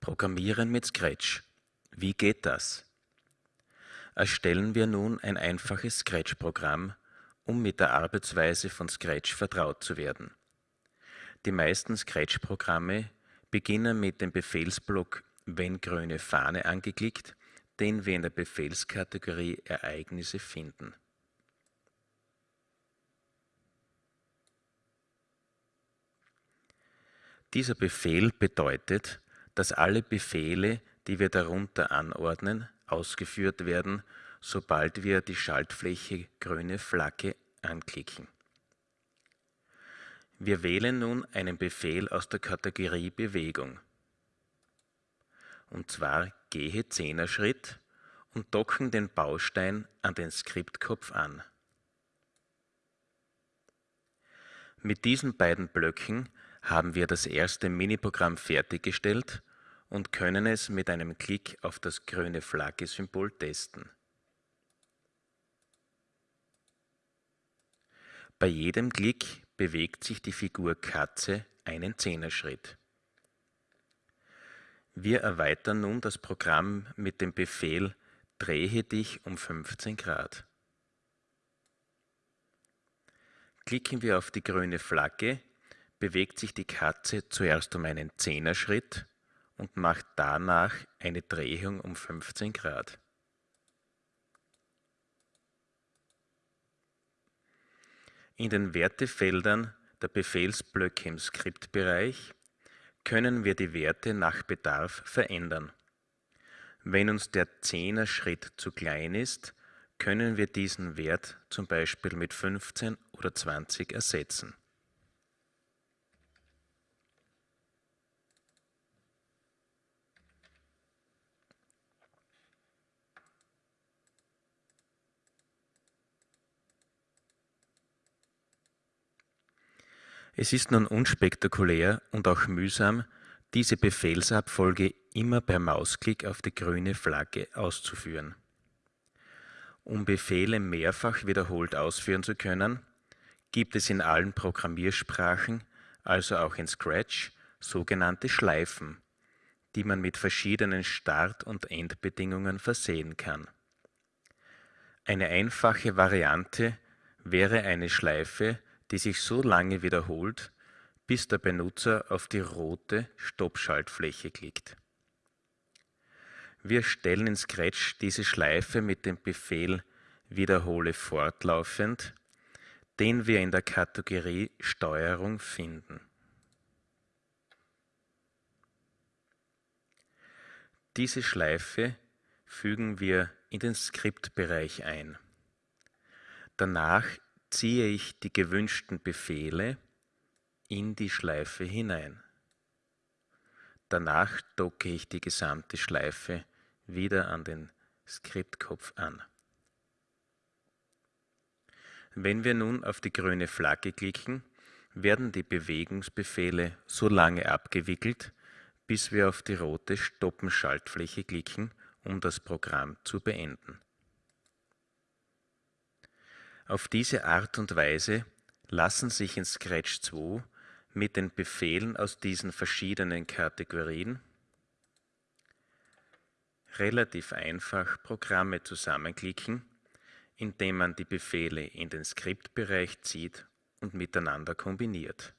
Programmieren mit Scratch. Wie geht das? Erstellen wir nun ein einfaches Scratch-Programm, um mit der Arbeitsweise von Scratch vertraut zu werden. Die meisten Scratch-Programme beginnen mit dem Befehlsblock wenn grüne Fahne angeklickt, den wir in der Befehlskategorie Ereignisse finden. Dieser Befehl bedeutet, dass alle Befehle, die wir darunter anordnen, ausgeführt werden, sobald wir die Schaltfläche grüne Flagge anklicken. Wir wählen nun einen Befehl aus der Kategorie Bewegung. Und zwar gehe Zehner-Schritt und docken den Baustein an den Skriptkopf an. Mit diesen beiden Blöcken haben wir das erste Miniprogramm fertiggestellt und können es mit einem Klick auf das grüne Flagge-Symbol testen. Bei jedem Klick bewegt sich die Figur Katze einen Zehnerschritt. Wir erweitern nun das Programm mit dem Befehl Drehe dich um 15 Grad. Klicken wir auf die grüne Flagge, bewegt sich die Katze zuerst um einen Zehnerschritt und macht danach eine Drehung um 15 Grad. In den Wertefeldern der Befehlsblöcke im Skriptbereich können wir die Werte nach Bedarf verändern. Wenn uns der Zehner-Schritt zu klein ist, können wir diesen Wert zum Beispiel mit 15 oder 20 ersetzen. Es ist nun unspektakulär und auch mühsam, diese Befehlsabfolge immer per Mausklick auf die grüne Flagge auszuführen. Um Befehle mehrfach wiederholt ausführen zu können, gibt es in allen Programmiersprachen, also auch in Scratch, sogenannte Schleifen, die man mit verschiedenen Start- und Endbedingungen versehen kann. Eine einfache Variante wäre eine Schleife, die sich so lange wiederholt, bis der Benutzer auf die rote Stoppschaltfläche klickt. Wir stellen in Scratch diese Schleife mit dem Befehl Wiederhole fortlaufend, den wir in der Kategorie Steuerung finden. Diese Schleife fügen wir in den Skriptbereich ein. Danach ziehe ich die gewünschten Befehle in die Schleife hinein. Danach docke ich die gesamte Schleife wieder an den Skriptkopf an. Wenn wir nun auf die grüne Flagge klicken, werden die Bewegungsbefehle so lange abgewickelt, bis wir auf die rote Stoppen-Schaltfläche klicken, um das Programm zu beenden. Auf diese Art und Weise lassen sich in Scratch 2 mit den Befehlen aus diesen verschiedenen Kategorien relativ einfach Programme zusammenklicken, indem man die Befehle in den Skriptbereich zieht und miteinander kombiniert.